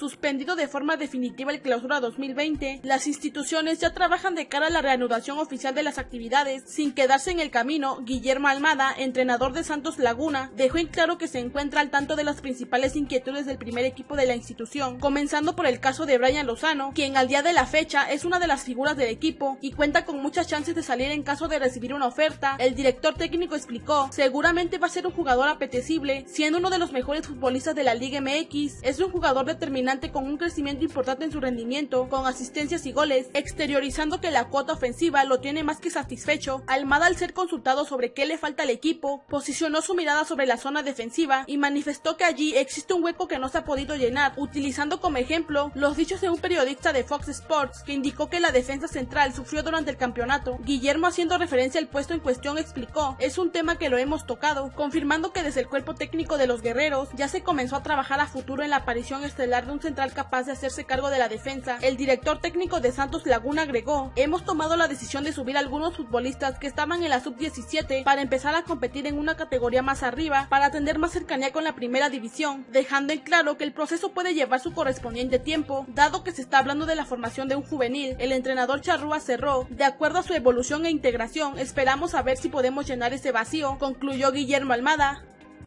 suspendido de forma definitiva el clausura 2020, las instituciones ya trabajan de cara a la reanudación oficial de las actividades. Sin quedarse en el camino, Guillermo Almada, entrenador de Santos Laguna, dejó en claro que se encuentra al tanto de las principales inquietudes del primer equipo de la institución, comenzando por el caso de Brian Lozano, quien al día de la fecha es una de las figuras del equipo y cuenta con muchas chances de salir en caso de recibir una oferta. El director técnico explicó, seguramente va a ser un jugador apetecible, siendo uno de los mejores futbolistas de la Liga MX, es un jugador con un crecimiento importante en su rendimiento, con asistencias y goles, exteriorizando que la cuota ofensiva lo tiene más que satisfecho. Almada al ser consultado sobre qué le falta al equipo, posicionó su mirada sobre la zona defensiva y manifestó que allí existe un hueco que no se ha podido llenar, utilizando como ejemplo los dichos de un periodista de Fox Sports que indicó que la defensa central sufrió durante el campeonato. Guillermo haciendo referencia al puesto en cuestión explicó, es un tema que lo hemos tocado, confirmando que desde el cuerpo técnico de los guerreros ya se comenzó a trabajar a futuro en la aparición estelar de un central capaz de hacerse cargo de la defensa. El director técnico de Santos Laguna agregó, hemos tomado la decisión de subir a algunos futbolistas que estaban en la sub-17 para empezar a competir en una categoría más arriba para tener más cercanía con la primera división, dejando en claro que el proceso puede llevar su correspondiente tiempo, dado que se está hablando de la formación de un juvenil. El entrenador Charrúa cerró, de acuerdo a su evolución e integración, esperamos a ver si podemos llenar ese vacío, concluyó Guillermo Almada.